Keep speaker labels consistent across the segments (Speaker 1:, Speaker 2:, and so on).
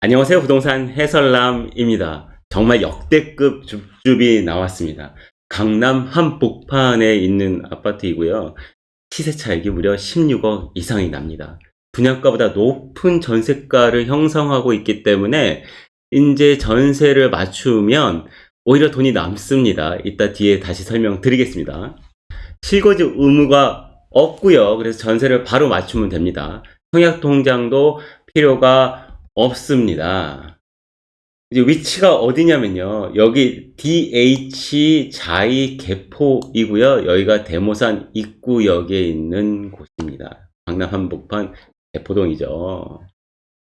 Speaker 1: 안녕하세요. 부동산 해설남입니다. 정말 역대급 줍줍이 나왔습니다. 강남 한복판에 있는 아파트이고요. 시세 차익이 무려 16억 이상이 납니다. 분양가보다 높은 전세가를 형성하고 있기 때문에 이제 전세를 맞추면 오히려 돈이 남습니다. 이따 뒤에 다시 설명드리겠습니다. 실거주 의무가 없고요. 그래서 전세를 바로 맞추면 됩니다. 청약통장도 필요가 없습니다. 이제 위치가 어디냐면요. 여기 DH 자이 개포이고요. 여기가 대모산 입구역에 있는 곳입니다. 강남 한복판 개포동이죠.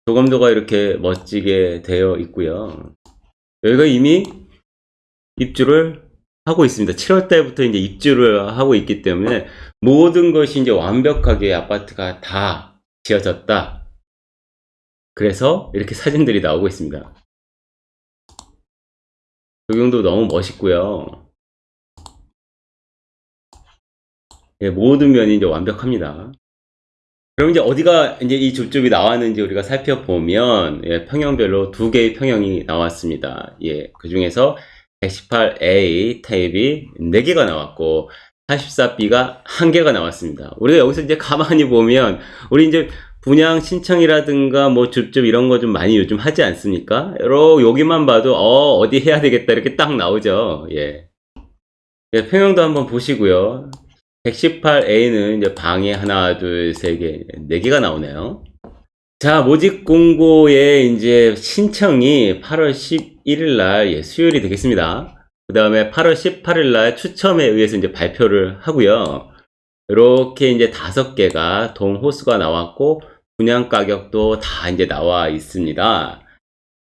Speaker 1: 조감도가 이렇게 멋지게 되어 있고요. 여기가 이미 입주를 하고 있습니다. 7월 달부터 이제 입주를 하고 있기 때문에 모든 것이 이제 완벽하게 아파트가 다 지어졌다. 그래서 이렇게 사진들이 나오고 있습니다. 조경도 너무 멋있고요. 예, 모든 면이 이제 완벽합니다. 그럼 이제 어디가 이제 이 줍줍이 나왔는지 우리가 살펴보면 예, 평형별로 두 개의 평형이 나왔습니다. 예, 그 중에서 118A 타입이 4개가 나왔고 44B가 1개가 나왔습니다. 우리가 여기서 이제 가만히 보면 우리 이제 분양 신청이라든가 뭐 줍줍 이런 거 좀 많이 요즘 하지 않습니까? 여러 여기만 봐도 어 어디 해야 되겠다 이렇게 딱 나오죠. 예. 예 평형도 한번 보시고요. 118A는 이제 방에 하나, 둘, 세 개, 네 개가 나오네요. 자, 모집 공고의 이제 신청이 8월 11일 날 예, 수요일이 되겠습니다. 그 다음에 8월 18일 날 추첨에 의해서 이제 발표를 하고요. 이렇게 이제 다섯 개가 동호수가 나왔고 분양 가격도 다 이제 나와 있습니다.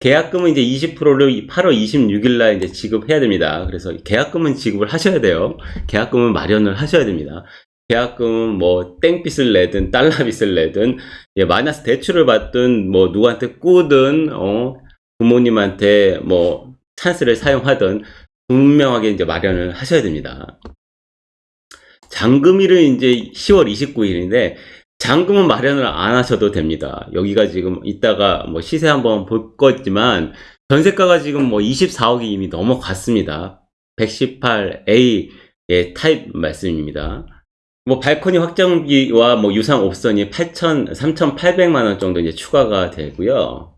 Speaker 1: 계약금은 이제 20%를 8월 26일 날 이제 지급해야 됩니다. 그래서 계약금은 지급을 하셔야 돼요. 계약금은 마련을 하셔야 됩니다. 계약금은 뭐 땡빚을 내든 달러빚을 내든 예, 마이너스 대출을 받든 뭐 누구한테 꾸든 어, 부모님한테 뭐 찬스를 사용하든 분명하게 이제 마련을 하셔야 됩니다. 잔금일은 이제 10월 29일인데 잔금은 마련을 안 하셔도 됩니다. 여기가 지금 이따가 뭐 시세 한번 볼 거지만 전세가가 지금 뭐 24억이 이미 넘어갔습니다. 118A 의 타입 말씀입니다. 뭐 발코니 확정비와 뭐 유상 옵션이 8천 3,800만 원 정도 이제 추가가 되고요.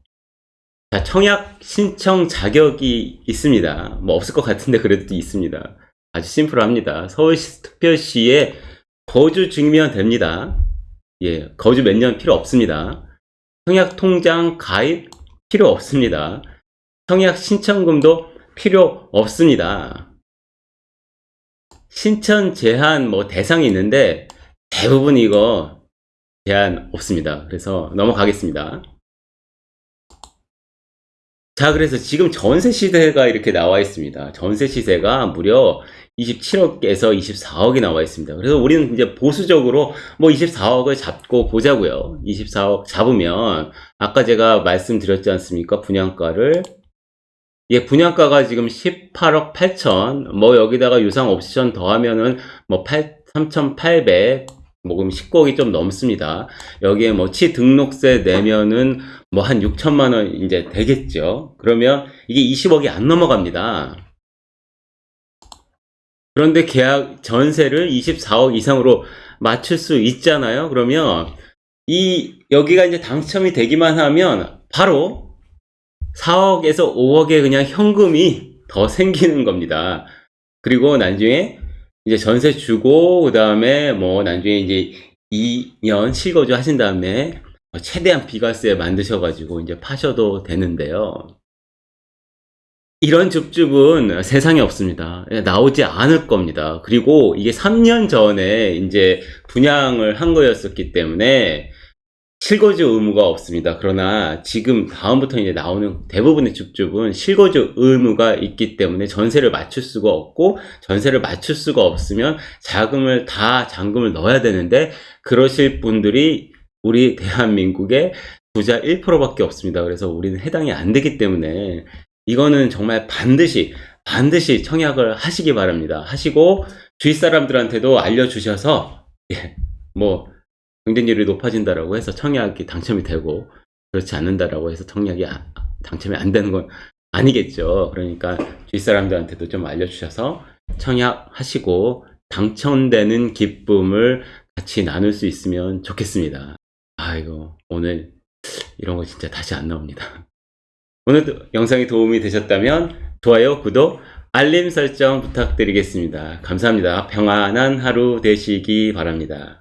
Speaker 1: 자, 청약 신청 자격이 있습니다. 뭐 없을 것 같은데 그래도 있습니다. 아주 심플합니다. 서울시 특별시에 거주 중이면 됩니다. 예, 거주 몇 년 필요 없습니다. 청약 통장 가입 필요 없습니다. 청약 신청금도 필요 없습니다. 신청 제한 뭐 대상이 있는데 대부분 이거 제한 없습니다. 그래서 넘어가겠습니다. 자, 그래서 지금 전세 시세가 이렇게 나와 있습니다. 전세 시세가 무려 27억에서 24억이 나와 있습니다. 그래서 우리는 이제 보수적으로 뭐 24억을 잡고 보자고요. 24억 잡으면 아까 제가 말씀드렸지 않습니까? 분양가를 예, 분양가가 지금 18억 8천, 뭐 여기다가 유상 옵션 더하면은 뭐 8, 3,800, 뭐 그럼 19억이 좀 넘습니다. 여기에 뭐치 등록세 내면은 뭐 한 6천만 원 이제 되겠죠. 그러면 이게 20억이 안 넘어갑니다. 그런데 계약 전세를 24억 이상으로 맞출 수 있잖아요. 그러면 이 여기가 이제 당첨이 되기만 하면 바로 4억에서 5억의 그냥 현금이 더 생기는 겁니다. 그리고 나중에 이제 전세 주고 그 다음에 뭐 나중에 이제 2년 실거주 하신 다음에 최대한 비과세 만드셔가지고 이제 파셔도 되는데요. 이런 줍줍은 세상에 없습니다. 예, 나오지 않을 겁니다. 그리고 이게 3년 전에 이제 분양을 한 거였었기 때문에 실거주 의무가 없습니다. 그러나 지금 다음부터 이제 나오는 대부분의 줍줍은 실거주 의무가 있기 때문에 전세를 맞출 수가 없고 전세를 맞출 수가 없으면 자금을 다 잔금을 넣어야 되는데 그러실 분들이 우리 대한민국의 부자 1%밖에 없습니다. 그래서 우리는 해당이 안 되기 때문에 이거는 정말 반드시 반드시 청약을 하시기 바랍니다. 하시고 주위 사람들한테도 알려주셔서 예, 뭐 경쟁률이 높아진다라고 해서 청약이 당첨이 되고 그렇지 않는다라고 해서 청약이 당첨이 안 되는 건 아니겠죠. 그러니까 주위 사람들한테도 좀 알려주셔서 청약하시고 당첨되는 기쁨을 같이 나눌 수 있으면 좋겠습니다. 아이고, 오늘 이런 거 진짜 다시 안 나옵니다. 오늘도 영상이 도움이 되셨다면 좋아요, 구독, 알림 설정 부탁드리겠습니다. 감사합니다. 평안한 하루 되시기 바랍니다.